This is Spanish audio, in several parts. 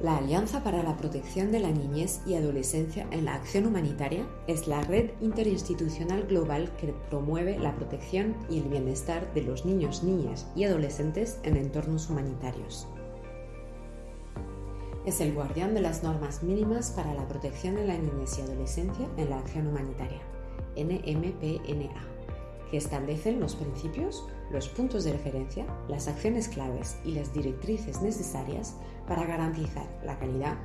La Alianza para la Protección de la Niñez y Adolescencia en la Acción Humanitaria es la red interinstitucional global que promueve la protección y el bienestar de los niños, niñas y adolescentes en entornos humanitarios. Es el guardián de las normas mínimas para la protección de la niñez y adolescencia en la acción humanitaria, NMPNA, que establecen los principios, los puntos de referencia, las acciones claves y las directrices necesarias para garantizar la calidad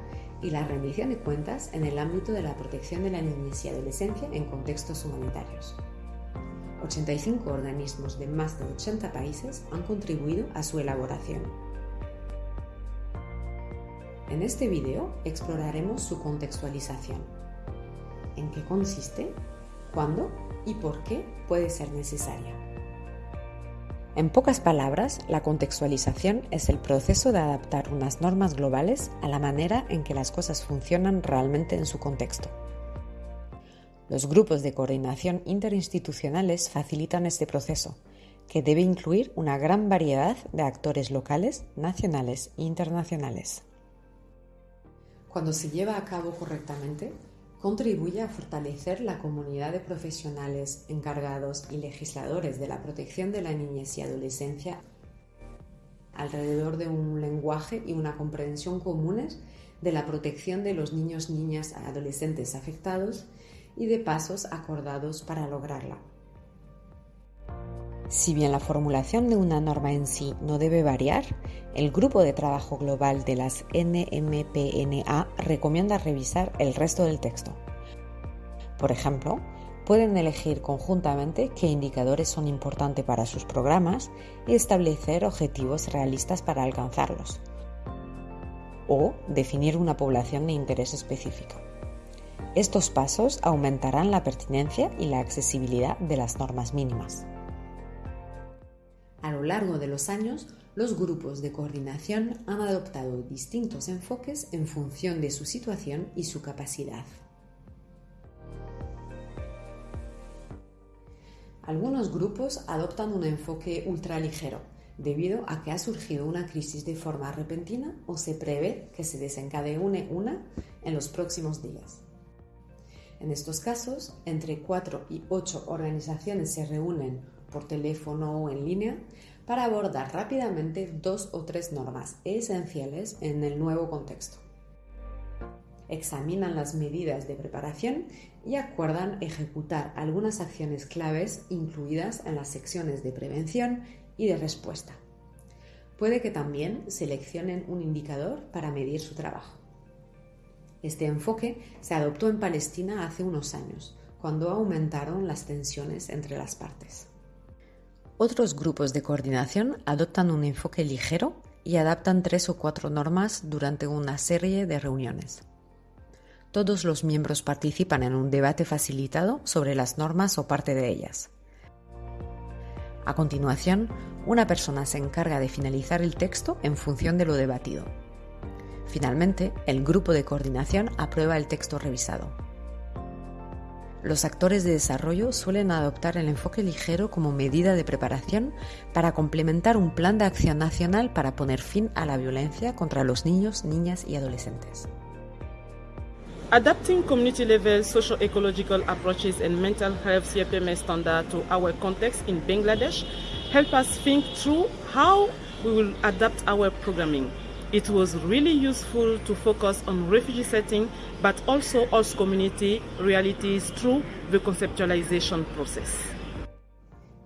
y la rendición de cuentas en el ámbito de la protección de la niñez y adolescencia en contextos humanitarios. 85 organismos de más de 80 países han contribuido a su elaboración. En este video exploraremos su contextualización. ¿En qué consiste? ¿Cuándo? ¿Y por qué puede ser necesaria? En pocas palabras, la contextualización es el proceso de adaptar unas normas globales a la manera en que las cosas funcionan realmente en su contexto. Los grupos de coordinación interinstitucionales facilitan este proceso, que debe incluir una gran variedad de actores locales, nacionales e internacionales. Cuando se lleva a cabo correctamente, contribuye a fortalecer la comunidad de profesionales encargados y legisladores de la protección de la niñez y adolescencia alrededor de un lenguaje y una comprensión comunes de la protección de los niños, niñas, adolescentes afectados y de pasos acordados para lograrla. Si bien la formulación de una norma en sí no debe variar, el Grupo de Trabajo Global de las NMPNA recomienda revisar el resto del texto. Por ejemplo, pueden elegir conjuntamente qué indicadores son importantes para sus programas y establecer objetivos realistas para alcanzarlos. O definir una población de interés específico. Estos pasos aumentarán la pertinencia y la accesibilidad de las normas mínimas. A lo largo de los años, los grupos de coordinación han adoptado distintos enfoques en función de su situación y su capacidad. Algunos grupos adoptan un enfoque ultraligero, debido a que ha surgido una crisis de forma repentina o se prevé que se desencadene una en los próximos días. En estos casos, entre 4 y 8 organizaciones se reúnen por teléfono o en línea para abordar rápidamente dos o tres normas esenciales en el nuevo contexto. Examinan las medidas de preparación y acuerdan ejecutar algunas acciones claves incluidas en las secciones de prevención y de respuesta. Puede que también seleccionen un indicador para medir su trabajo. Este enfoque se adoptó en Palestina hace unos años, cuando aumentaron las tensiones entre las partes. Otros grupos de coordinación adoptan un enfoque ligero y adaptan tres o cuatro normas durante una serie de reuniones. Todos los miembros participan en un debate facilitado sobre las normas o parte de ellas. A continuación, una persona se encarga de finalizar el texto en función de lo debatido. Finalmente, el grupo de coordinación aprueba el texto revisado. Los actores de desarrollo suelen adoptar el enfoque ligero como medida de preparación para complementar un plan de acción nacional para poner fin a la violencia contra los niños, niñas y adolescentes. Adapting community level social ecological approaches and mental health CPMS standard to our context in Bangladesh help us think through how we will adapt our programming. It was really useful to focus on refugee setting, but also host community realities through the conceptualization process.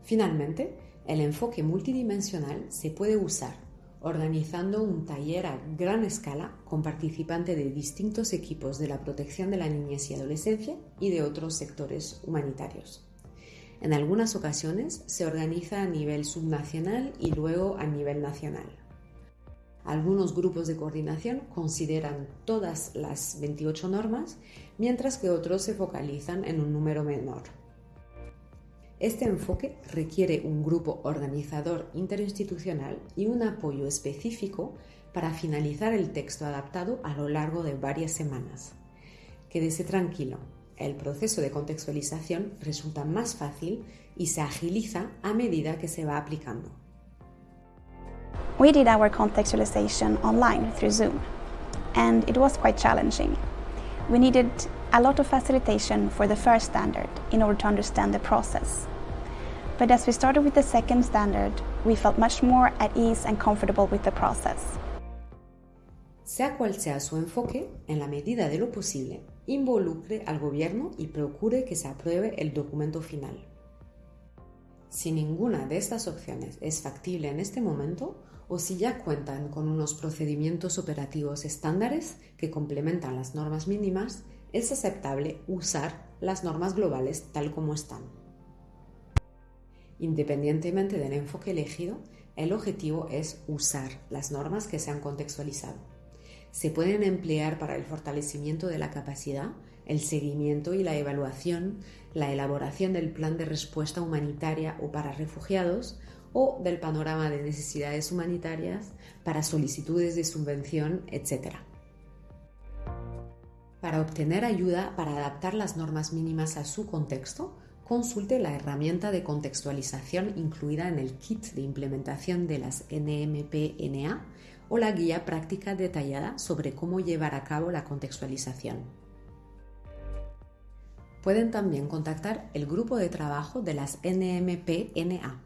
Finalmente, el enfoque multidimensional se puede usar organizando un taller a gran escala con participantes de distintos equipos de la protección de la niñez y adolescencia y de otros sectores humanitarios. En algunas ocasiones se organiza a nivel subnacional y luego a nivel nacional. Algunos grupos de coordinación consideran todas las 28 normas, mientras que otros se focalizan en un número menor. Este enfoque requiere un grupo organizador interinstitucional y un apoyo específico para finalizar el texto adaptado a lo largo de varias semanas. Quédese tranquilo, el proceso de contextualización resulta más fácil y se agiliza a medida que se va aplicando. We did our contextualization online through Zoom. and it was quite challenging. We needed a lot of facilitation for the first standard in order to understand the process. But as we started with the second standard, we felt much more at ease and comfortable with the process. Sea cual sea su enfoque, en la medida de lo posible, involucre al gobierno y procure que se apruebe el documento final. Si ninguna de estas opciones es factible en este momento, o si ya cuentan con unos procedimientos operativos estándares que complementan las normas mínimas, es aceptable usar las normas globales tal como están. Independientemente del enfoque elegido, el objetivo es usar las normas que se han contextualizado. Se pueden emplear para el fortalecimiento de la capacidad, el seguimiento y la evaluación, la elaboración del plan de respuesta humanitaria o para refugiados o del panorama de necesidades humanitarias para solicitudes de subvención, etc. Para obtener ayuda para adaptar las normas mínimas a su contexto, consulte la herramienta de contextualización incluida en el kit de implementación de las NMP-NA o la guía práctica detallada sobre cómo llevar a cabo la contextualización. Pueden también contactar el grupo de trabajo de las NMP-NA